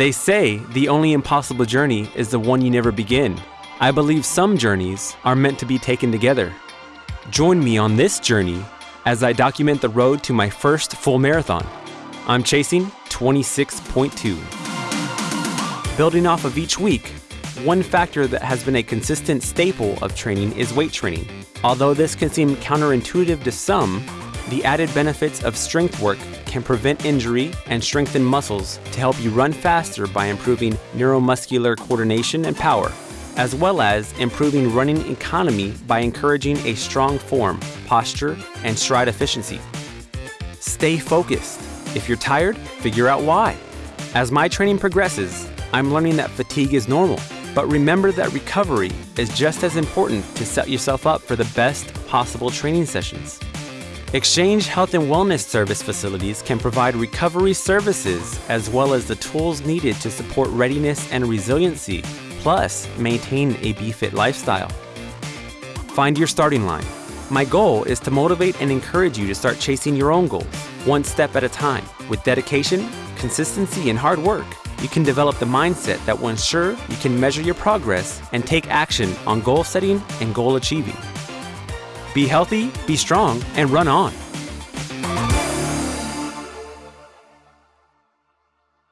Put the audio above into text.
They say the only impossible journey is the one you never begin. I believe some journeys are meant to be taken together. Join me on this journey as I document the road to my first full marathon. I'm chasing 26.2. Building off of each week, one factor that has been a consistent staple of training is weight training. Although this can seem counterintuitive to some, the added benefits of strength work can prevent injury and strengthen muscles to help you run faster by improving neuromuscular coordination and power, as well as improving running economy by encouraging a strong form, posture, and stride efficiency. Stay focused. If you're tired, figure out why. As my training progresses, I'm learning that fatigue is normal, but remember that recovery is just as important to set yourself up for the best possible training sessions. Exchange Health and Wellness Service facilities can provide recovery services as well as the tools needed to support readiness and resiliency, plus maintain a BeFit lifestyle. Find your starting line. My goal is to motivate and encourage you to start chasing your own goals, one step at a time. With dedication, consistency, and hard work, you can develop the mindset that will ensure you can measure your progress and take action on goal setting and goal achieving. Be healthy, be strong, and run on.